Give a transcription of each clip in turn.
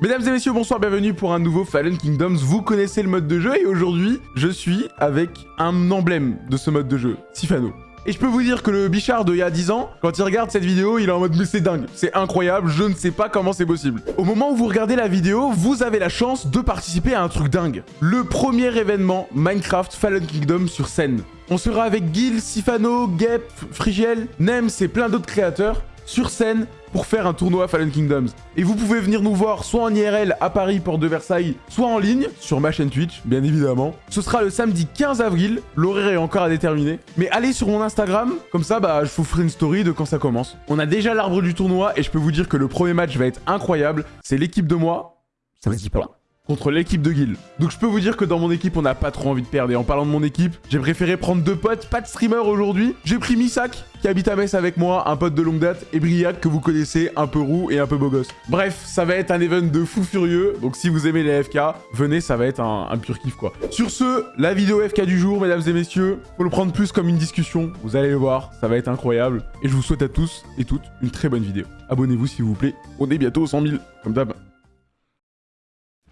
Mesdames et messieurs, bonsoir, bienvenue pour un nouveau Fallen Kingdoms. Vous connaissez le mode de jeu et aujourd'hui, je suis avec un emblème de ce mode de jeu, Sifano. Et je peux vous dire que le Bichard de il y a 10 ans, quand il regarde cette vidéo, il est en mode mais c'est dingue, c'est incroyable, je ne sais pas comment c'est possible. Au moment où vous regardez la vidéo, vous avez la chance de participer à un truc dingue. Le premier événement Minecraft Fallen Kingdom sur scène. On sera avec Gil, Sifano, Gep, Frigiel, Nems et plein d'autres créateurs sur scène pour faire un tournoi Fallen Kingdoms. Et vous pouvez venir nous voir soit en IRL à Paris, Porte de Versailles, soit en ligne sur ma chaîne Twitch, bien évidemment. Ce sera le samedi 15 avril, l'horaire est encore à déterminer. Mais allez sur mon Instagram, comme ça bah, je vous ferai une story de quand ça commence. On a déjà l'arbre du tournoi et je peux vous dire que le premier match va être incroyable. C'est l'équipe de moi, ça va pas là contre l'équipe de Guild. Donc je peux vous dire que dans mon équipe, on n'a pas trop envie de perdre. Et en parlant de mon équipe, j'ai préféré prendre deux potes, pas de streamer aujourd'hui. J'ai pris Misak, qui habite à Metz avec moi, un pote de longue date, et Briac, que vous connaissez, un peu roux et un peu beau gosse. Bref, ça va être un event de fou furieux. Donc si vous aimez les FK, venez, ça va être un, pur kiff quoi. Sur ce, la vidéo FK du jour, mesdames et messieurs, faut le prendre plus comme une discussion. Vous allez le voir, ça va être incroyable. Et je vous souhaite à tous et toutes une très bonne vidéo. Abonnez-vous s'il vous plaît. On est bientôt aux 100 000, comme d'hab.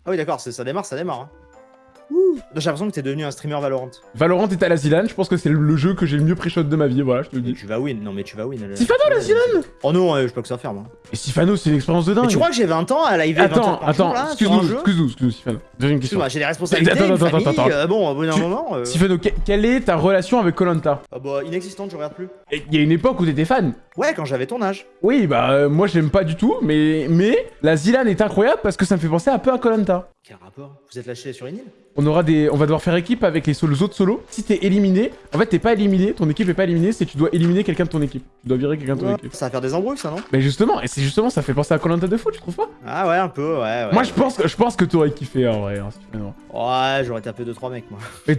Ah oui, d'accord, ça démarre, ça démarre. Hein. J'ai l'impression que t'es devenu un streamer Valorant. Valorant est à la Zilane, je pense que c'est le jeu que j'ai le mieux pré-shot de ma vie, voilà, je te le dis. Tu vas win, non mais tu vas win. Sifano la Zilane Oh non, je peux que ça faire moi. Et Sifano, c'est une expérience de dingue. Mais tu crois que j'ai 20 ans à live Attends, attends, excuse-nous, excuse-nous, excuse-nous, Sifano. Deuxième question. J'ai des responsabilités, attends, attends, attends, attends. Euh, bon, au bout d'un moment... Euh... Sifano, quelle est ta relation avec Colanta? Ah bah, inexistante, je regarde plus. Il y a une époque où t'étais fan. Ouais, quand j'avais ton âge. Oui, bah, euh, moi j'aime pas du tout, mais, mais la Zilane est incroyable parce que ça me fait penser un peu à Colanta. Quel rapport? Vous êtes lâché sur une île? On aura des, on va devoir faire équipe avec les, autres solos. Si t'es éliminé, en fait t'es pas éliminé, ton équipe est pas éliminée, c'est tu dois éliminer quelqu'un de ton équipe. Tu dois virer quelqu'un de ton équipe. Ça va faire des embrouilles ça non? Mais justement, et c'est justement ça fait penser à Colanta de foot, je trouve pas? Ah ouais un peu, ouais. ouais moi je pense, que, je pense que t'aurais kiffé en vrai. Hein, ouais, j'aurais tapé 2-3 mecs moi. Mais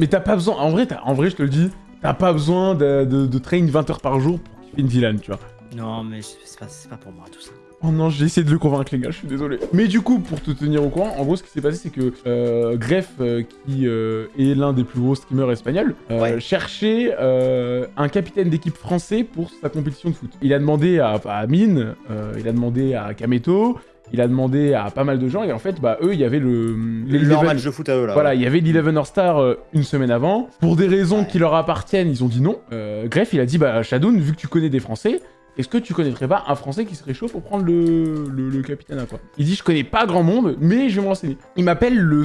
mais, t'as pas besoin, en vrai, en vrai je te le dis, t'as pas besoin de, de, train 20 heures par jour pour kiffer une vilaine, tu vois. Non mais c'est pas, pas pour moi tout ça. Oh non, j'ai essayé de le convaincre les gars, je suis désolé. Mais du coup, pour te tenir au courant, en gros, ce qui s'est passé, c'est que euh, Greff, euh, qui euh, est l'un des plus gros streamers espagnols, cherchait un capitaine d'équipe français pour sa compétition de foot. Il a demandé à, à Mine, il a demandé à Kameto, il a demandé à pas mal de gens et en fait bah eux il y avait le leur match de foot à eux là voilà il y avait l'Eleven All Star une semaine avant pour des raisons qui leur appartiennent ils ont dit non Greff il a dit bah Shadoun vu que tu connais des français est-ce que tu connaîtrais pas un Français qui serait chaud pour prendre le, le, capitaine à quoi Il dit, je connais pas grand monde, mais je vais me renseigner. Il m'appelle le,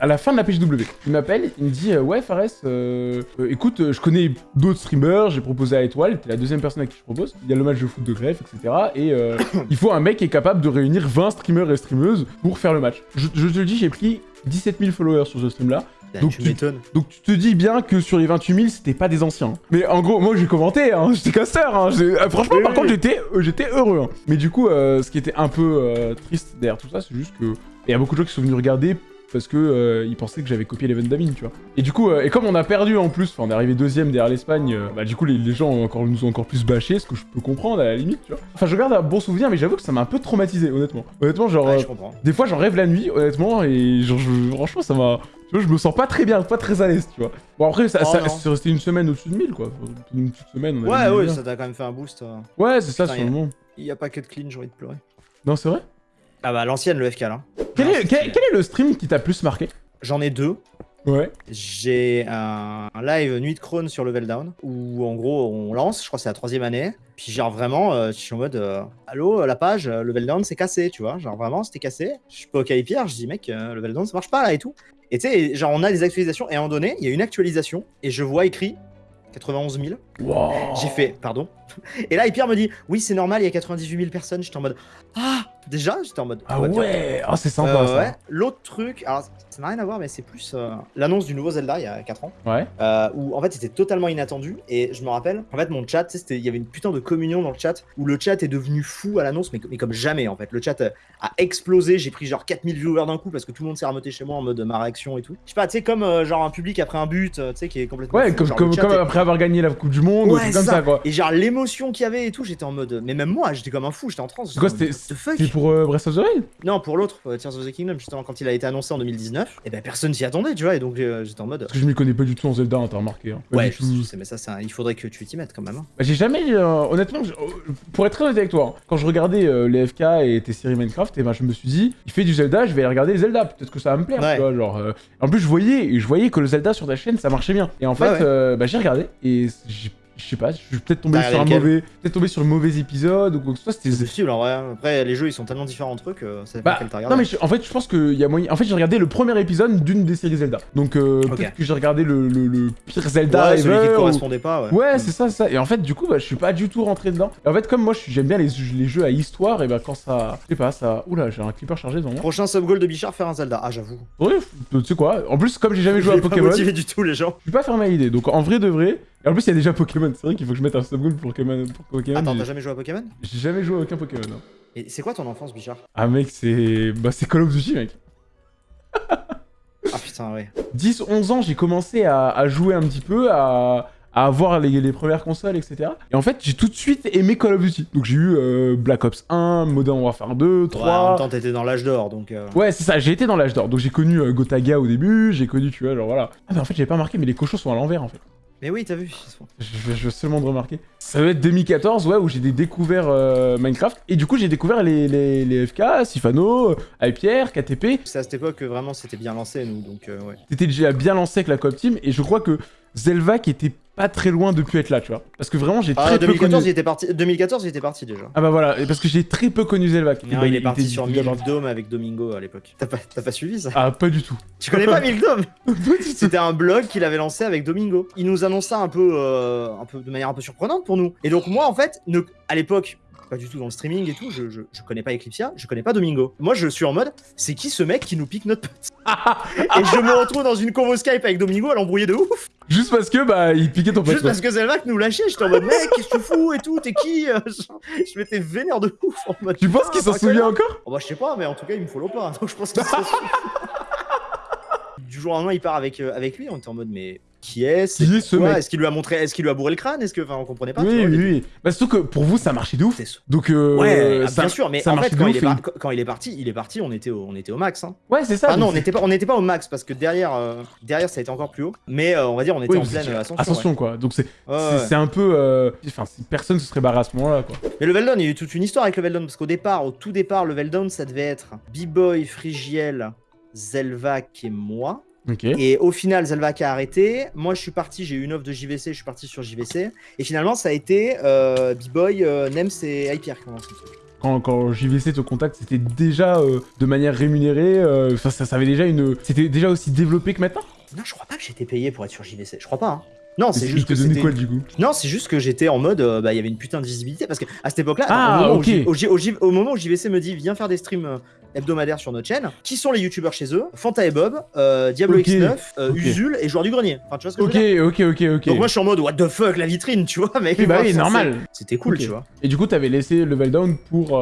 à la fin de la PGW. Il m'appelle, il me dit, euh, ouais Fares, euh, euh, écoute, je connais d'autres streamers, j'ai proposé à Étoile, t'es la deuxième personne à qui je propose. Il y a le match de foot de greffe, etc. Et il faut un mec qui est capable de réunir 20 streamers et streameuses pour faire le match. Je, je te le dis, j'ai pris 17 000 followers sur ce stream-là. Bah, donc, tu, donc tu te dis bien que sur les 28 000, c'était pas des anciens. Mais en gros, moi j'ai commenté, hein, j'étais casseur. Hein, euh, franchement, par contre, j'étais euh, j'étais heureux. Hein. Mais du coup, euh, ce qui était un peu triste derrière tout ça, c'est juste que... Il y a beaucoup de gens qui sont venus regarder parce que ils pensaient que j'avais copié l'event d'Amine, tu vois. Et du coup, et comme on a perdu en plus, enfin on est arrivé deuxième derrière l'Espagne, bah du coup les, gens ont encore, nous ont encore plus bâché, ce que je peux comprendre à la limite, tu vois. Enfin je garde un bon souvenir, mais j'avoue que ça m'a un peu traumatisé, honnêtement. Honnêtement, genre, des fois j'en rêve la nuit, honnêtement, et genre, franchement ça m'a, je me sens pas très bien, pas très à l'aise, tu vois. Bon, après, ça, oh, c'est resté une semaine au-dessus de 1000, quoi. Une petite semaine. On ouais, ouais, ça t'a quand même fait un boost. Euh. Ouais, c'est ça, sur le moment. Il y a pas que de clean, j'ai envie de pleurer. Non, c'est vrai? Ah bah, l'ancienne, le FK, là. Quel, est, quel, est, le stream qui t'a plus marqué? J'en ai deux. Ouais. J'ai un, live Nuit de Crone sur Level Down, où en gros on lance, je crois que c'est la troisième année. Puis genre vraiment, euh, je suis en mode, euh, allô, la page, Level Down c'est cassé, tu vois. Genre vraiment, c'était cassé. Je suis pas au Pierre, je dis mec, Level Down ça marche pas là et tout. Et tu sais, genre, on a des actualisations, et à un moment donné, il y a une actualisation, et je vois écrit 91 000. J'ai fait, pardon. Et là, Pierre me dit, oui, c'est normal, il y a 98 000 personnes. J'étais en mode, ah, déjà, j'étais en mode. Ah ouais, oh, c'est sympa euh, ça. L'autre truc, alors ça n'a rien à voir, mais c'est plus euh, l'annonce du nouveau Zelda il y a 4 ans. Ouais. Euh, où en fait c'était totalement inattendu. Et je me rappelle, en fait, mon chat, il y avait une putain de communion dans le chat où le chat est devenu fou à l'annonce, mais, comme jamais en fait. Le chat a explosé. J'ai pris genre 4000 viewers d'un coup parce que tout le monde s'est remonté chez moi en mode ma réaction et tout. Je sais pas, tu sais, comme euh, genre un public après un but, tu sais, qui est complètement. Ouais, comme, comme, après avoir gagné la Coupe du Monde ou comme ça. quoi. Et genre l'émotion qu'il y avait et tout, j'étais en mode. Mais même moi, j'étais comme un fou, j'étais en transe. Pour euh, Breath of the Wild Non, pour l'autre, euh, Tears of the Kingdom, justement, quand il a été annoncé en 2019, et ben personne s'y attendait, tu vois, et donc euh, j'étais en mode. Parce que je m'y connais pas du tout en Zelda, hein, t'as remarqué. Hein. Ouais, je sais, je sais, mais ça, un- il faudrait que tu t'y mettes quand même. hein. Bah, j'ai jamais, euh, honnêtement, je- pour être très honnête avec toi, quand je regardais les FK et tes séries Minecraft, et ben je me suis dit, il fait du Zelda, je vais aller regarder Zelda, peut-être que ça va me plaire, Ouais. tu vois, genre. En plus, je voyais, je voyais que le Zelda sur ta chaîne, ça marchait bien. Et en fait, Ouais, ouais. euh, bah, j'ai regardé et j'ai- je sais pas, je suis peut-être tombé T'as sur un mauvais, peut-être tombé sur le mauvais épisode ou quoi que ce soit. C'est C'était possible en vrai. hein. Après, les jeux ils sont tellement différents entre eux que ça dépend Bah, quel t'as regardé. non mais je- en fait je pense qu'il y a moyen... En fait j'ai regardé le premier épisode d'une des séries Zelda. Donc euh, peut-être que j'ai regardé le, le- le pire Zelda ouais, celui qui ou- correspondait pas, ouais. Ouais, c'est ça, c'est ça. Et en fait, du coup, bah, je suis pas du tout rentré dedans. Et en fait, comme moi, je j'aime bien les, les jeux à histoire, et bah quand ça, je sais pas, ça. Oula, j'ai un clipper chargé devant moi. Prochain sub goal de Bichard, faire un Zelda. Ah, j'avoue. Ouais, tu sais quoi En plus, comme j'ai jamais joué à Je Pokémon, je du tout les gens. suis pas fermé à l'idée. Donc en vrai de vrai. Et en plus, il y a déjà Pokémon. C'est vrai qu'il faut que je mette un pour Pokémon. Pour Pokémon. Attends, t'as jamais joué à Pokémon? J'ai jamais joué à aucun Pokémon. hein. Et c'est quoi ton enfance, Bichard? Ah mec, c'est. Bah, c'est Call of Duty, mec. Ah putain, ouais. 10-11 ans, j'ai commencé à, à jouer un petit peu, à, à avoir les, les premières consoles, etc. Et en fait, j'ai tout de suite aimé Call of Duty. Donc j'ai eu euh, Black Ops 1, Modern Warfare 2, Ouais, en 3. même temps, t'étais dans l'âge d'or, donc. euh, Ouais, c'est ça, j'ai été dans l'âge d'or. Donc j'ai connu euh, Gotaga au début, j'ai connu, tu vois, genre voilà. Ah, mais en fait, j'avais pas marqué, mais les cochons sont à l'envers en fait. Mais oui, t'as vu. Je, je, je veux seulement de remarquer. Ça doit être 2014, ouais, où j'ai découvert euh, Minecraft. Et du coup, j'ai découvert les, les, les FK, Sifano, euh, Hyper, KTP. C'est à cette époque que vraiment c'était bien lancé, nous, donc euh, ouais. C'était déjà bien lancé avec la Coop Team. Et je crois que Zelvac était pas très loin de pu être là, tu vois. Parce que vraiment, j'ai très Ah, peu 2014, connu. il était parti. 2014, il était parti déjà. Ah bah voilà, et parce que j'ai très peu connu Zelvac. Et Non, bah, il est parti était sur. Dome avec Domingo à l'époque. T'as pas, t'as pas suivi ça? Ah, pas du tout. Tu connais pas Milk Dome? Pas du tout. C'était un blog qu'il avait lancé avec Domingo. Il nous annonça un peu, euh, un peu de manière un peu surprenante pour nous. Et donc moi en fait, ne, à l'époque, pas du tout dans le streaming et tout, je, je, je connais pas Eclipsia, je connais pas Domingo. Moi je suis en mode, c'est qui ce mec qui nous pique notre pote Et je me retrouve dans une convo Skype avec Domingo à l'embrouiller de ouf, Juste parce que, bah, il piquait ton pote. juste parce que Zelvac nous lâchait. J'étais en mode, mec, qu'est-ce que tu fous et tout, t'es qui Je, je m'étais vénère de ouf en mode. Tu penses putain, qu'il s'en un souvient encore Oh bah je sais pas, mais en tout cas il me follow pas, donc je pense souvient. Du jour au lendemain, il part avec, euh, avec lui, on était en mode mais qui est Qui est ce mec Est-ce qu'il lui a montré, est-ce qu'il lui a bourré le crâne Est-ce que, enfin, on comprenait pas. Oui, vois, oui. Bah, surtout que pour vous, ça marchait de ouf. C'est- Donc, euh, Ouais, ça- bien sûr, mais ça en fait, quand il, est par- quand- quand il est parti, il est parti, on était au, on était au max. Hein. Ouais, c'est ça. Ah non, on n'était pas, on n'était pas au max parce que derrière, euh, derrière, ça a été encore plus haut. Mais euh, on va dire, on était Oui, en pleine ascension. Ascension, quoi. Donc, c'est c'est- c'est un peu. euh, Enfin, personne se serait barré à ce moment-là, quoi. Mais Level Down, il y a eu toute une histoire avec Level Down parce qu'au départ, au tout départ, Level Down, ça devait être B-Boy, Frigiel, Zelvac et moi. Et au final, Zelvac a arrêté. Moi, je suis parti, j'ai eu une offre de JVC, je suis parti sur JVC. Et finalement, ça a été euh, B-Boy, euh, Nems et Hyper qui ont lancé le truc. Quand, quand JVC te contacte, c'était déjà euh, de manière rémunérée. ça avait déjà une. C'était déjà aussi développé que maintenant? Non, je crois pas que j'étais payé pour être sur JVC. Je crois pas. hein. Non, c'est juste te que donnait c'était- quoi, du coup? Non, c'est juste que j'étais en mode, euh, bah, il y avait une putain de visibilité parce que à cette époque-là, Ah, au, au moment où JVC me dit, viens faire des streams euh, hebdomadaires sur notre chaîne, qui sont les youtubeurs chez eux? Fanta et Bob, euh, Diablo Ok, X9, euh, ok. Usul et Joueur du Grenier. Enfin, tu vois ce que Ok, je veux dire? ok, ok, ok. Donc moi, je suis en mode, what the fuck, la vitrine, tu vois, mec. Oui, bah oui, c'est- normal. C'était cool, tu vois. Et du coup, t'avais laissé Level Down pour.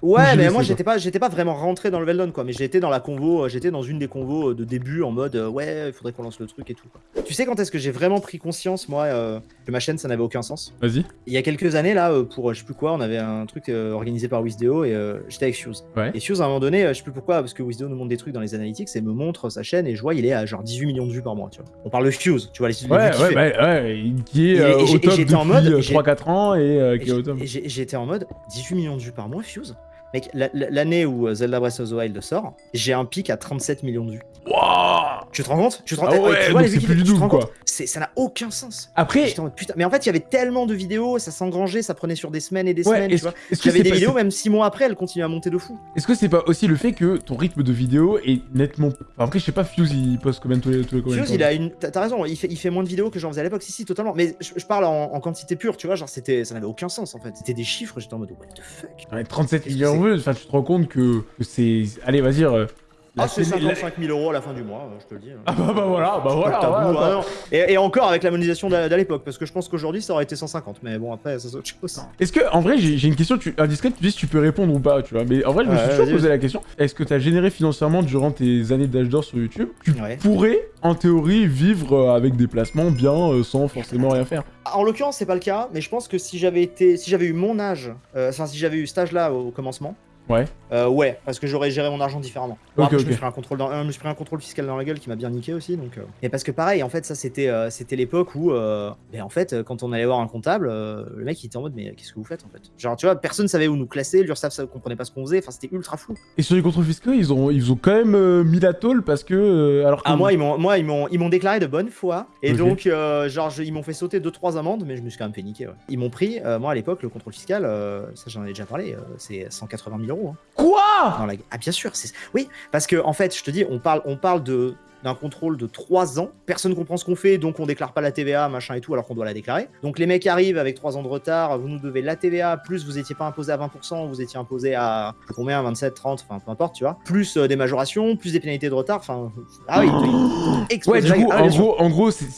Ouais, Ou mais moi j'étais pas, j'étais pas vraiment rentré dans le Veldon quoi, mais j'étais dans la convo, euh, j'étais dans une des convos euh, de début en mode euh, ouais, il faudrait qu'on lance le truc et tout. quoi. Tu sais quand est-ce que j'ai vraiment pris conscience moi euh, que ma chaîne ça n'avait aucun sens? Vas-y. Il y a quelques années là pour je sais plus quoi, on avait un truc euh, organisé par Wisdeo et j'étais avec Fuse. Ouais. Et Fuse à un moment donné, je sais plus pourquoi parce que Wisdeo nous montre des trucs dans les analytics et me montre sa chaîne et je vois il est à genre 18 millions de vues par mois, tu vois. On parle de Fuse, tu vois les Ouais, ouais, fait. bah, ouais, qui est au top depuis en mode, euh, j'ai- 3-4 ans et qui est au top. j'étais en mode 18 millions de vues par mois, Fuse? Mec, la- la- l'année où euh, Zelda Breath of the Wild sort, j'ai un pic à 37 millions de vues. Wouah Tu te rends compte? Tu te rends Ah ouais, vues c'est plus du double, quoi. Ça n'a aucun sens. Après, en mode, putain. Mais en fait, il y avait tellement de vidéos, ça s'engrangeait, ça prenait sur des semaines et des ouais, semaines, tu vois. J'avais c'est des vidéos, même 6 mois après, elles continuaient à monter de fou. Est-ce que c'est pas aussi le fait que ton rythme de vidéo est nettement. Enfin, après, je sais pas, Fuse il poste combien tous les, tous les Fuse, temps il a une. T'as raison, il fait, il fait moins de vidéos que j'en faisais à l'époque. Si, si, totalement. Mais je, je parle en, en quantité pure, tu vois. Genre, c'était, ça n'avait aucun sens en fait. C'était des chiffres, j'étais en mode, what the fuck? Ouais, 37 Qu'est-ce que millions de c'est? vues, enfin, tu te rends compte que, que c'est. Allez, vas-y. Ah, c'est télé- la- 55 000 euros à la fin du mois, euh, je te le dis. Ah bah, bah voilà, bah voilà. tabou, ah bah. non. Et, et encore avec la monétisation d'à l'époque, parce que je pense qu'aujourd'hui ça aurait été 150, mais bon après ça c'est autre chose. Est-ce que, en vrai, j'ai une question tu, indiscrète, tu dis si tu peux répondre ou pas, tu vois. Mais en vrai, je me Ouais, suis toujours posé la question est-ce que tu as généré financièrement durant tes années d'âge d'or sur YouTube Tu Ouais. pourrais, en théorie, vivre euh, avec des placements bien euh, sans forcément rien faire? En l'occurrence c'est pas le cas, mais je pense que si j'avais été, si j'avais eu mon âge, euh, enfin si j'avais eu cet âge-là au commencement, Ouais. Euh, ouais, parce que j'aurais géré mon argent différemment. Bon, Ok, après, je me ok. suis pris un contrôle dans- euh, je me suis pris un contrôle fiscal dans la gueule qui m'a bien niqué aussi, donc. euh. Et parce que pareil, en fait, ça c'était euh, c'était l'époque où, euh, ben, en fait, quand on allait voir un comptable, euh, le mec il était en mode mais qu'est-ce que vous faites en fait? Genre tu vois, personne savait où nous classer, l'URSSAF ça comprenait pas ce qu'on faisait, enfin c'était ultra flou. Et sur les contrôles fiscaux, ils ont, ils ont quand même euh, mis la tôle parce que. euh, alors que- Ah moi ils m'ont moi ils m'ont ils m'ont déclaré de bonne foi et donc euh, genre je- ils m'ont fait sauter deux trois amendes mais je me suis quand même fait niquer. Ouais. Ils m'ont pris euh, moi à l'époque le contrôle fiscal euh, ça j'en ai déjà parlé euh, c'est 180 000 euros. hein. Quoi Dans la- Ah bien sûr, c'est oui, parce que en fait, je te dis, on parle, on parle de d'un contrôle de 3 ans. Personne comprend ce qu'on fait, donc on déclare pas la TVA, machin et tout, alors qu'on doit la déclarer. Donc les mecs arrivent avec 3 ans de retard, vous nous devez la TVA, plus vous étiez pas imposé à 20%, vous étiez imposé à combien, 27, 30, enfin peu importe, tu vois. Plus euh, des majorations, plus des pénalités de retard, enfin... Ah oui, Ouais, du coup, Ah, en gros, en gros, c'est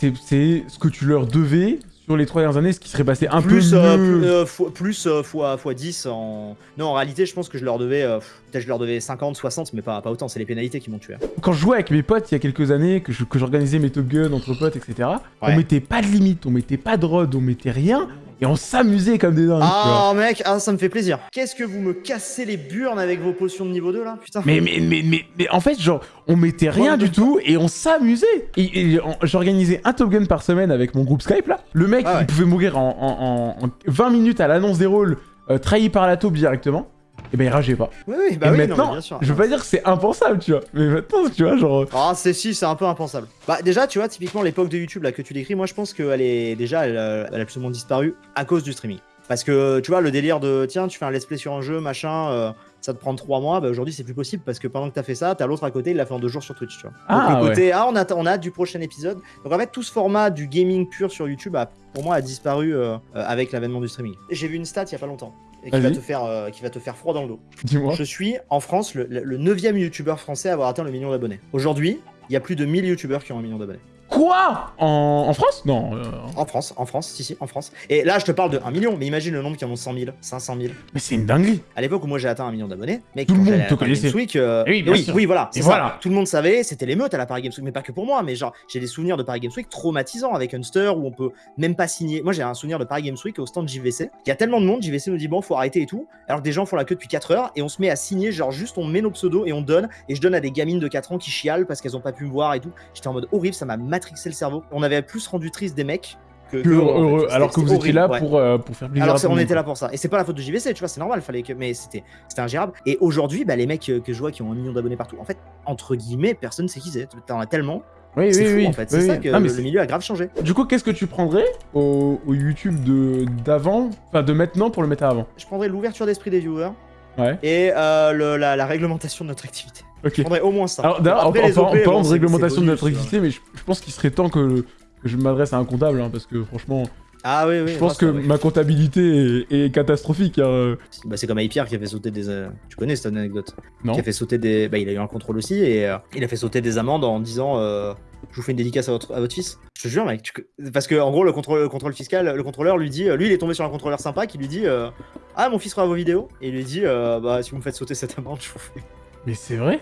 ce que tu leur devais sur les trois dernières années, ce qui serait passé un plus, peu euh, plus, euh, fois, plus, euh, fois, fois 10 en... Non, en réalité, je pense que je leur devais... euh, je leur devais 50, 60, mais pas, pas autant, c'est les pénalités qui m'ont tué. Quand je jouais avec mes potes il y a quelques années, que je- que j'organisais mes Top Gun entre potes, etc., on mettait pas de limite, on mettait pas de rod, on mettait rien, et on s'amusait comme des dingues. Ah mec, ah, ça me fait plaisir. Qu'est-ce que vous me cassez les burnes avec vos potions de niveau 2 là? Putain. Mais, mais, mais, mais, mais en fait, genre, on mettait rien Ouais, du tout et on s'amusait. Et, et on- j'organisais un Top Gun par semaine avec mon groupe Skype là. Le mec, Ah ouais. il pouvait mourir en, en- en- en 20 minutes à l'annonce des rôles, euh, trahi par la taupe directement. Et ben il rageait pas. Oui, oui, bah et oui, non, maintenant, mais bien sûr. je veux pas dire que c'est impensable, tu vois. Mais maintenant, tu vois, genre. Ah, c'est si, c'est un peu impensable. Bah, déjà, tu vois, typiquement, l'époque de YouTube là que tu décris, moi je pense qu'elle est déjà, elle, euh, elle a moins disparu à cause du streaming. Parce que tu vois, le délire de tiens, tu fais un let's play sur un jeu, machin, euh, ça te prend 3 mois, bah aujourd'hui c'est plus possible parce que pendant que t'as fait ça, t'as l'autre à côté, il l'a fait en deux jours sur Twitch, tu vois. Ah, Donc le côté, ah, on a, on a hâte du prochain épisode. Donc en fait, tout ce format du gaming pur sur YouTube, a, pour moi, a disparu euh, avec l'avènement du streaming. J'ai vu une stat il y a pas longtemps. Et qui va, Vas-y. te faire, euh, qui va te faire froid dans le dos. Dis-moi. Je suis en France le, le 9ème youtubeur français à avoir atteint le million d'abonnés. Aujourd'hui, il y a plus de 1000 youtubeurs qui ont un million d'abonnés. Quoi en, en France? Non. euh, En France, en France, si, si, en France. Et là, je te parle de 1 million, mais imagine le nombre qui en ont 100 000, 500 000. Mais c'est une dinguerie. À l'époque où moi j'ai atteint un million d'abonnés, mec, Tout le monde te connaissait. Week, euh, oui, bien oui, sûr. oui, voilà, c'est ça. Tout le monde savait, c'était l'émeute à la Paris Games Week, mais pas que pour moi, mais genre, j'ai des souvenirs de Paris Games Week traumatisants avec Unster où on peut même pas signer. Moi, j'ai un souvenir de Paris Games Week au stand JVC. Il y a tellement de monde, JVC nous dit bon, faut arrêter et tout, alors que des gens font la queue depuis 4 heures et on se met à signer, genre juste on met nos pseudos et on donne, et je donne à des gamines de 4 ans qui chialent parce qu'elles ont pas pu me voir et tout. J'étais en mode horrible, ça m'a matrixé le cerveau. On avait plus rendu triste des mecs que, Que heureux, en fait. heureux, C'était- alors que vous étiez là ouais. pour, euh, pour faire plaisir Alors à on était là pour ça. Et c'est pas la faute de JVC, tu vois, c'est normal, fallait que. Mais c'était c'était ingérable. Et aujourd'hui, bah, les mecs euh, que je vois qui ont un million d'abonnés partout, en fait, entre guillemets, personne sait qui c'est. T'en as tellement. Oui, C'est oui, fou oui. en fait. C'est oui, ça que Ah, mais le milieu a grave changé. Du coup, qu'est-ce que tu prendrais au, au YouTube de d'avant, enfin de maintenant pour le mettre à avant? Je prendrais l'ouverture d'esprit des viewers Ouais. et euh, le- la, la réglementation de notre activité. Ok. Je prendrais au moins ça. Alors d'ailleurs, en, en- en OP, bon, parlant de réglementation de l'électricité, mais je, je pense qu'il serait temps que, que je m'adresse à un comptable, hein, parce que franchement, Ah oui, oui. je pense que ça, ouais. ma comptabilité est, est catastrophique. hein. Bah, c'est comme Pierre qui a fait sauter des. euh, Tu connais cette anecdote? Non. Qui a fait sauter des. Bah, il a eu un contrôle aussi et euh, il a fait sauter des amendes en disant. euh, Je vous fais une dédicace à votre, à votre fils. Je te jure, mec. tu- Parce que, en gros, le contrôle, le contrôle fiscal, le contrôleur lui dit. Lui, il est tombé sur un contrôleur sympa qui lui dit euh, Ah, mon fils fera vos vidéos. Et il lui dit euh, Bah, si vous me faites sauter cette amende, je vous fais. Mais c'est vrai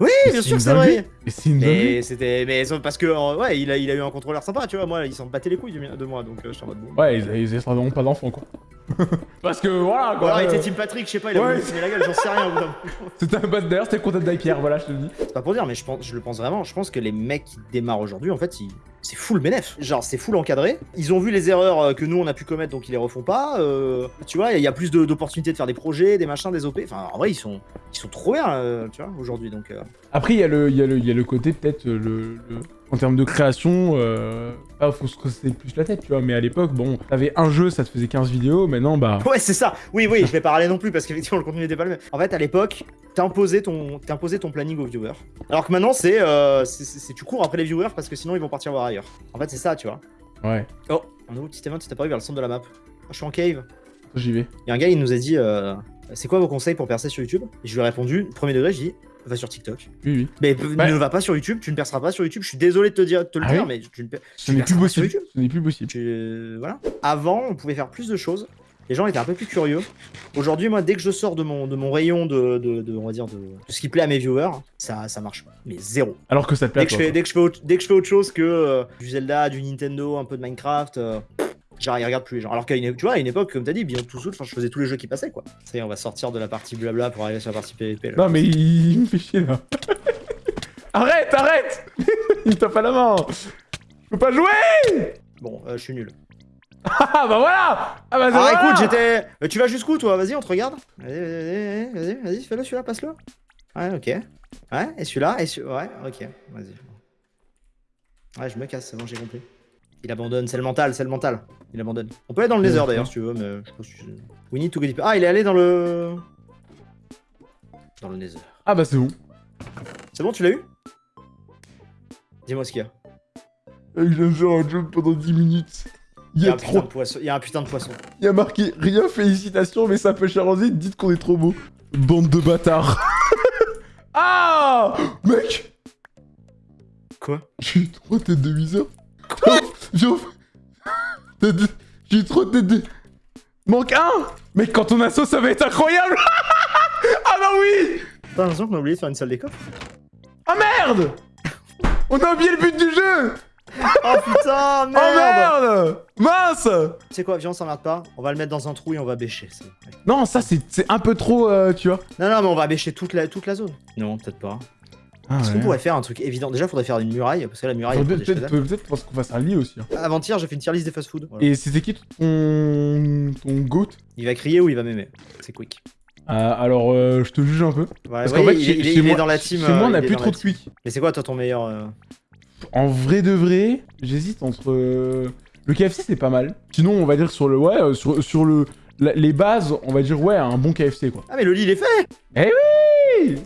Oui, bien sûr, une c'est vrai. Mais c'est une dinguerie. Mais c'était. Mais parce que, euh, ouais, il a, il a eu un contrôleur sympa, tu vois. Moi, il s'en battait les couilles de, de moi. Donc, euh, je suis en mode bon. Ouais, ils, ils vraiment pas d'enfants, quoi. parce que voilà, quoi. alors, il était Team Patrick, je sais pas, il a Ouais. voulu la gueule, j'en sais rien. C'était un bad d'ailleurs, c'était le contact d'Ipierre, voilà, je te le dis. C'est pas pour dire, mais je, pense, je le pense vraiment. Je pense que les mecs qui démarrent aujourd'hui, en fait, ils- c'est full bénéf. Genre, c'est full encadré. Ils ont vu les erreurs euh, que nous, on a pu commettre, donc ils les refont pas. Euh, tu vois, il y a plus de- d'opportunités de faire des projets, des machins, des OP. Enfin, en vrai, ils sont, ils sont trop bien, euh, tu vois, aujourd'hui. Donc, euh, Après, il y, a le- y, a le côté, peut-être, euh, le, le- en termes de création, euh, faut se creuser plus la tête, tu vois. Mais à l'époque, bon, t'avais un jeu, ça te faisait 15 vidéos, maintenant, bah. Ouais, c'est ça. Oui, oui, je vais pas râler non plus parce qu'effectivement le contenu n'était pas le même. En fait, à l'époque, t'imposais ton, t'imposais ton planning aux viewers. Alors que maintenant, c'est, euh, c'est, c'est- tu cours après les viewers parce que sinon ils vont partir voir ailleurs. En fait, c'est ça, tu vois. Ouais, Oh, un nouveau petit event, c'est apparu vers le centre de la map. Ah, je suis en cave. j'y vais. Il y a un gars, il nous a dit euh, C'est quoi vos conseils pour percer sur YouTube? Et je lui ai répondu Premier degré, je dis Va sur TikTok. Oui, oui. Mais Ouais. ne va pas sur YouTube, tu ne perceras pas sur YouTube. Je suis désolé de te, dire, de te le Ah dire, oui mais tu ne per- Ce n'est plus possible. YouTube. Ce n'est plus possible. Tu- Voilà. Avant, on pouvait faire plus de choses. Les gens étaient un peu plus curieux. Aujourd'hui, moi, dès que je sors de mon, de mon rayon de, de, de- on va dire, de, de ce qui plaît à mes viewers, ça, ça marche. Mais zéro. Alors que ça te plaît. Dès que, je fais, dès, que je fais autre, dès que je fais autre chose que euh, du Zelda, du Nintendo, un peu de Minecraft, euh, Genre, ils regardent plus les gens. Alors qu'à une, tu vois, à une époque, comme t'as dit, Beyond Two Souls, je faisais tous les jeux qui passaient, quoi. Ça y est, on va sortir de la partie blabla pour arriver sur la partie PvP. Là. Non, mais il, il me fait chier, là. arrête, arrête Il me tape à la main Je peux pas jouer Bon, euh, je suis nul. Ah, bah voilà Ah, bah Ah, voilà écoute, j'étais. Euh, tu vas jusqu'où, toi? Vas-y, on te regarde. Vas-y, vas-y, vas-y, vas-y, vas-y, fais-le celui-là, passe-le. Ouais, ok. Ouais, et celui-là, et celui Ouais, ok, vas-y. Ouais, je me casse, c'est bon, j'ai compris. Il abandonne, c'est le mental, c'est le mental. Il abandonne. On peut aller dans le nether d'ailleurs si tu veux, mais je pense que. We need to deeper. Ah, il est allé dans le. Dans le nether. Ah, bah c'est bon. C'est bon, tu l'as eu? Dis-moi ce qu'il y a. Je viens de faire un jump pendant 10 minutes. Il Il y a a un putain trop... de poisson. Il y a un putain de poisson. Il y a marqué « Rien, félicitations, mais ça peut charger, dites qu'on est trop beau. » Bande de bâtards. ah Mec Quoi? J'ai eu trop tête de Wither. J'ai trop tête de... Manque un Mec, quand on assaut, ça va être incroyable Ah bah oui T'as l'impression qu'on a oublié de faire une salle des coffres Ah merde On a oublié le but du jeu Oh putain, Oh merde merde Mince Tu sais quoi, viens, on s'emmerde pas. On va le mettre dans un trou et on va bêcher. Non, ça c'est c'est un peu trop, euh, tu vois. Non, non, mais on va bêcher toute la, toute la zone. Non, peut-être pas. Ah, Est-ce qu'on pourrait faire un truc évident? Déjà, faudrait faire une muraille, parce que la muraille, Peut-être peut-être parce qu'on fasse un lit aussi. hein. Avant-hier, j'ai fait une tier list des fast-food. Voilà. Et c'était qui ton... ton goat? Il va crier ou il va m'aimer? C'est quick. Ah, Alors, euh, je te juge un peu. Ouais, Parce ouais, qu'en fait, il, chez, il est- chez il est moi, dans la team. chez moi, euh, on a il est plus trop de quick. Mais c'est quoi, toi, ton meilleur. euh, En vrai de vrai, j'hésite entre... euh, Le KFC, c'est pas mal. Sinon, on va dire sur le... Ouais, euh, sur, sur le... la- les bases, on va dire, ouais, un bon KFC, quoi. Ah, mais le lit, il est fait Oui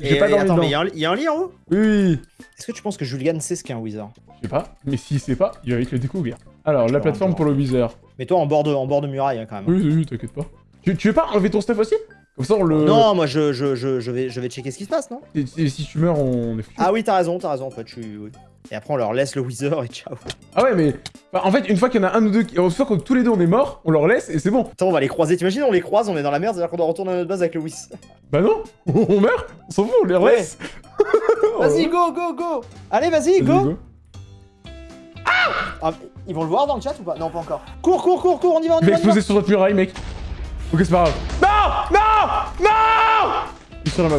J'ai pas dormi Attends, mais dedans. il y, a un- il y a un lit en haut Oui, oui, Est-ce que tu penses que Julian sait ce qu'est un wizard? Je sais pas. Mais s'il sait pas, il va vite le découvrir. Alors, la plateforme pour le Wither. Mais toi, en bord de, en bord de muraille, hein, quand même. Oui, oui, oui, t'inquiète pas. Tu, tu veux pas enlever ton stuff aussi? Comme ça, on le... Non, moi, je, je, je, je, vais, je vais checker ce qui se passe, non? Et, et si tu meurs, on est foutu. Ah oui, t'as raison, t'as raison, en fait, je suis... oui. Et après, on leur laisse le wizard et ciao. Ah ouais, mais enfin, en fait, une fois qu'il y en a un ou deux, qui... une fois que tous les deux on est morts, on leur laisse et c'est bon. Attends, on va les croiser. T'imagines, on les croise, on est dans la merde, c'est-à-dire qu'on doit retourner à notre base avec le whiz. Bah non, on meurt, on s'en fout, on les Ouais. laisse. Vas-y, go, go, go Allez, vas-y, go Ah, Ils vont le voir dans le chat ou pas? Non, pas encore. Cours, cours, cours, cours, on y va, on y Il va y va. exploser sur notre muraille, mec. Ok, c'est pas grave. Non Non Non Il est sur la map.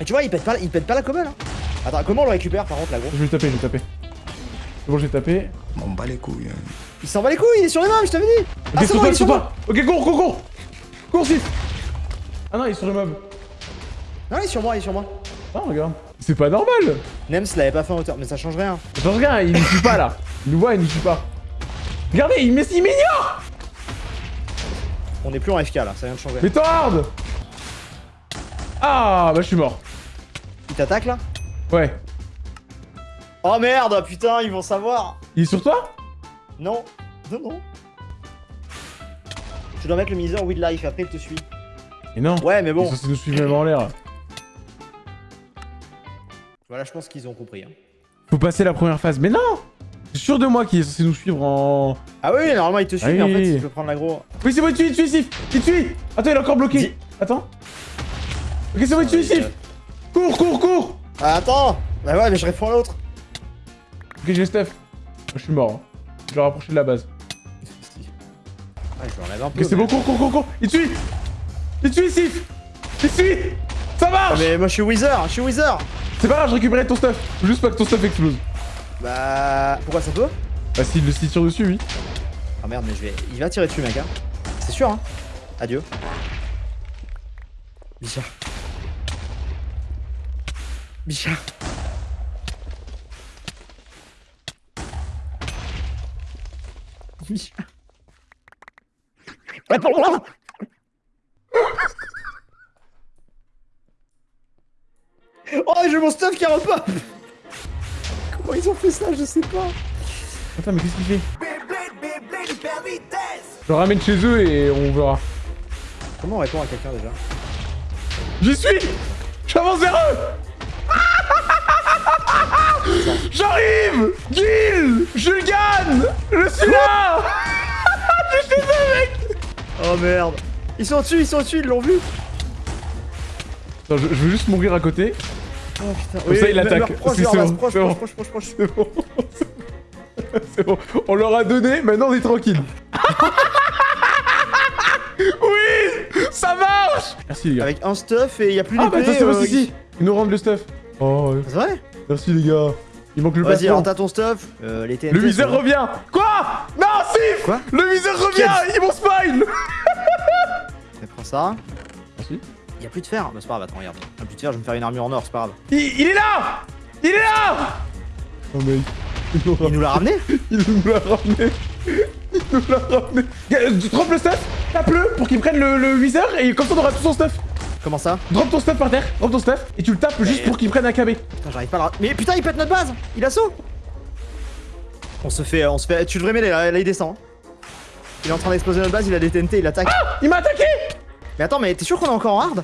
Et tu vois, il pète pas, il pète pas la commode, hein. Attends, comment on le récupère, par contre, là, gros Je vais le taper, je vais le taper. C'est bon, j'ai tapé. M'en bats les couilles. hein. Il s'en bat les couilles, il est sur les mains, je t'avais dit Ok, Ah, c'est sur bon, toi, il est sur moi toi Ok, cours, cours, cours Cours, Sif Ah non, il est sur le mob. Non, il est sur moi, il est sur moi. Ah, regarde. C'est pas normal Nems l'avait pas fait en hauteur, mais ça change rien. Attends, regarde, il nous suit pas, là. Il nous voit, il nous suit pas. Regardez, il m'ignore On est plus en FK, là, ça vient de changer. Mais hard Ah, bah je suis mort. Il t'attaque, là? Ouais. Oh merde, putain, ils vont savoir Il est sur toi? Non, non, non. Tu dois mettre le miser with life, après il te suit. Et non. Ouais, mais Bon. Ça, c'est nous suivre même en l'air. Voilà, je pense qu'ils ont compris. Hein. Faut passer la première phase. Mais non suis sûr de moi qu'il est censé nous suivre en... Ah oui, normalement il te suit, Ah mais en oui, fait oui. il peut prendre l'agro. Oui, c'est bon, il te suit, il te suit, Il te suit Attends, il est encore bloqué Attends. Ok, c'est bon, il te suit, Sif Cours, cours, cours Ah, attends Bah ouais, mais je réponds à l'autre. Ok, j'ai Steph. Je suis mort. hein. Je vais rapprocher de la base. Ouais, je l'enlève un peu. Ok, c'est mais- bon, cours, cours, cours, cours Il te suit Il te suit, Sif Il te suit Ça Ah, marche mais moi je suis Wither, je suis Wither C'est pas grave, je récupérais ton stuff. Juste pas que ton stuff explose. Bah. Pourquoi ça peut? Bah, s'il le tire dessus, oui. Ah merde, mais je vais. Il va tirer dessus, mec, hein. C'est sûr, hein. Adieu. Bichard. Bichard. Bichard. Oh, j'ai mon stuff qui repop Comment ils ont fait ça Je sais pas. Attends, mais qu'est-ce qu'il fait? Je le ramène chez eux et on verra. Comment on répond à quelqu'un déjà? J'y suis J'avance vers eux J'arrive Gil Je le gagne Je suis là Je suis là, mec Oh merde Ils sont au-dessus, ils sont au-dessus, ils l'ont vu Attends, je, je veux juste mourir à côté. Oh putain Comme ça, il attaque. Proche, C'est- bon, proche, c'est bon. proche, proche, proche, proche. C'est bon. C'est bon. On leur a donné, maintenant on est tranquille. Oui Ça marche Merci les gars. Avec un stuff et il y a plus Ah d'épée. bah attends, c'est euh, bon, si, si Ils nous rendent le stuff. Oh, ouais. C'est vrai merci les gars. Il manque le Vas-y, alors t'as ton stuff. Euh, les TNT. Le viseur revient Quoi Non, si Quoi Le viseur revient Ils m'ont spoil Mais prends ça. Merci. Il y a plus de fer. Bah c'est pas grave, attends, regarde. Il y a plus de fer, je vais me faire une armure en or, c'est pas grave. il, il est là Il est là Oh mec. Il nous Il nous l'a ramené Il nous l'a ramené Il nous l'a ramené Drop le stuff? Tape-le pour qu'il prenne le, le viseur et comme ça on aura tout son stuff Comment ça Drop ton stuff par terre, drop ton stuff et tu le tapes juste pour qu'il prenne un KB. Putain, j'arrive pas à Mais putain, il pète notre base Il assaut On se fait. On se fait. Tu devrais m'aider là, là il descend. Il est en train d'exploser notre base, il a des TNT, il attaque. Il m'a attaqué mais attends, mais t'es sûr qu'on est encore en hard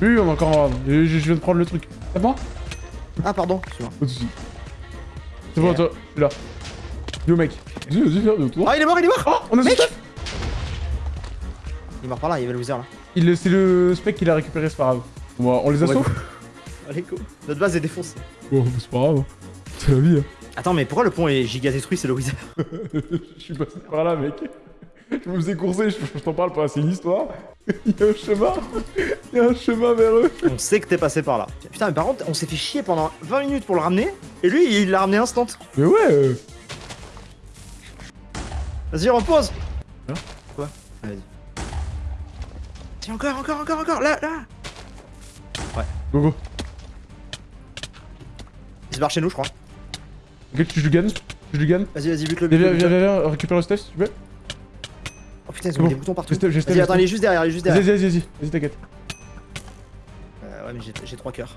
Oui, on est encore en je, je viens de prendre le truc. C'est bon Ah, pardon, excuse-moi. C'est bon, toi, là. Yo mec. Ah, il est mort, il est mort Oh, on a Mec stuff Il est mort par là, il y avait le wizard là. C'est le spec qu'il a récupéré, c'est pas grave. On, va- on les go. Allez, go. Notre base est défoncée. Bon, c'est pas grave. C'est la vie. hein. Attends, mais pourquoi le pont est giga détruit C'est le wizard. Je suis passé par là, mec. Je me faisais courser, je, je t'en parle pas, c'est une histoire. Il y a un chemin. Il y a un chemin vers eux. On sait que t'es passé par là. Putain, mais par contre, on s'est fait chier pendant 20 minutes pour le ramener. Et lui, il l'a ramené instant. Mais ouais. euh, Vas-y, repose Hein? Quoi? Vas-y. Tiens, encore, encore, encore, encore, là, là Go, go. Il se barre chez nous, je crois. Ok, tu Jugan Tu Jugan Vas-y, vas-y, bute le Viens, but. viens, viens, viens, récupère le stuff si tu veux. Oh putain, ils C'est ont bon. des boutons partout. Vas-y, attends, il est juste derrière, il est juste Vas-y, derrière. vas-y, vas-y, vas-y, t'inquiète. Euh, ouais, mais j'ai- j'ai trois cœurs.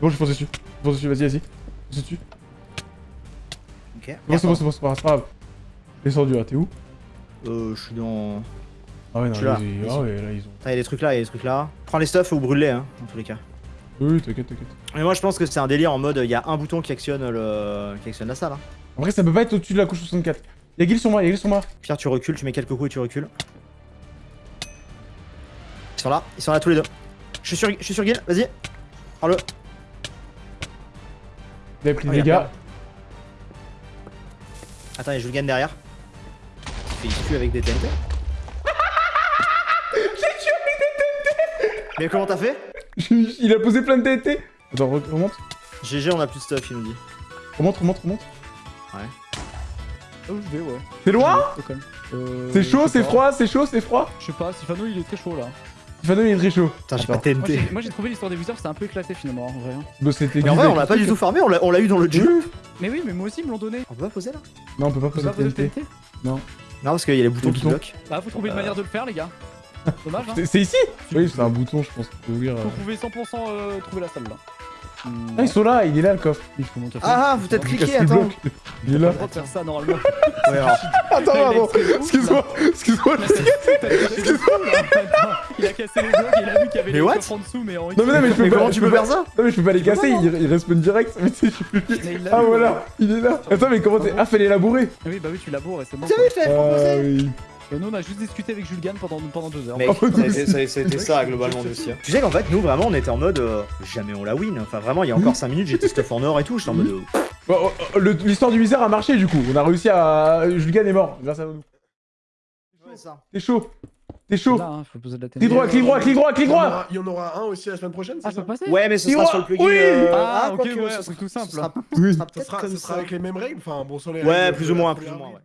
Bon, je fonce dessus. Je fonce dessus, vas-y, vas-y. Fonce dessus. Ok. Bon, c'est bon, c'est bon, c'est pas grave, c'est pas grave. Descendu là, t'es où? Euh, je suis dans. Ah ouais, non, Je suis là. ils- Vas-y. ah ouais, là, ils ont. Attends, il y a des trucs là, il y a des trucs là. Prends les stuffs ou brûle-les, hein, dans tous les cas. Oui, t'inquiète, t'inquiète. Mais moi, je pense que c'est un délire en mode, il y a un bouton qui actionne le, qui actionne la salle. Hein. En vrai, ça peut pas être au-dessus de la couche 64. Y'a Guil sur moi, y'a Guil sur moi. Pierre, tu recules, tu mets quelques coups et tu recules. Ils sont là, ils sont là tous les deux. Je suis sur, je suis sur Gil, vas-y. Prends-le. Il avait pris Oh, des a dégâts. Attends, il y a Julgan derrière. Il se tue avec des TNT. Mais comment t'as fait Il a posé plein de TNT. Attends, re- remonte. GG, on a plus de stuff, il nous dit. Remonte, remonte, remonte. Oh, je vais, ouais. C'est loin. Euh, C'est chaud, c'est froid, c'est chaud, c'est froid. Je sais pas, Sifano il est très chaud là. Tiffano, il est très chaut. Putain, j'ai pas TNT. j'ai- moi j'ai trouvé l'histoire des Wizards, c'était un peu éclaté finalement en vrai. hein. Bah, c'était Mais en vrai, on l'a pas du tout farmé, on l'a on l'a eu dans le jeu. Mais oui, mais moi aussi ils me l'ont donné. On peut pas poser là Non, on peut pas poser de posé le TNT. TNT Non, parce qu'il y a les boutons qui bloquent. Bah faut trouver une Euh. manière de le faire les gars. Dommage hein. C'est- ici Oui, c'est un bouton, je pense. Faut ouvrir. Vous pouvez 100% euh, trouver la salle là. Hmm, Ah, ils sont là, il est là le coffre. Ah, vous cliqué, les attends. Il est là. De faire ça normalement. Attends, pardon. Excuse-moi, excuse-moi. Il a cassé les blocs, il a vu qu'il y avait Mais les what coffres en dessous mais en Non, mais non, mais je peux Mais pas. comment je tu peux faire ça Non, mais je peux pas les casser, pas, il, il respawn direct. Mais tu sais, je plus. Ah vu, voilà, il est là. Attends, mais comment t'es. Ah, fallait labourer. Ah Oui bah oui tu laboures et c'est bon. Vous quoi. avez fait Ah Euh, Nous on a juste discuté avec Julgan pendant, pendant deux heures. Oh, nous ça a aussi. été- ça a- ça a été ça globalement aussi. Tu sais qu'en fait, nous vraiment, on était en mode euh, jamais on la win. Enfin, vraiment, il y a encore 5 minutes, j'étais stuff en or et tout. J'étais en mode. euh, Bon, oh, oh, le- L'histoire du misère a marché du coup. On a réussi à. Julgan est mort grâce à nous. T'es chaud. T'es chaud. Hein. Clic droit, clic droit, clic droit, clic Il y en droit. aura- Il y en aura un aussi la semaine prochaine, Ah c'est ça passer Ouais, mais ce sera sur le plugin. oui euh, Ah, ok, quoique, ouais, ce un truc tout simple. Ce sera, Oui. ce sera Ça sera, ça sera avec les mêmes règles, enfin bon, sur les Ouais, règles plus ou la moins, plus ou moins, ligue. ouais.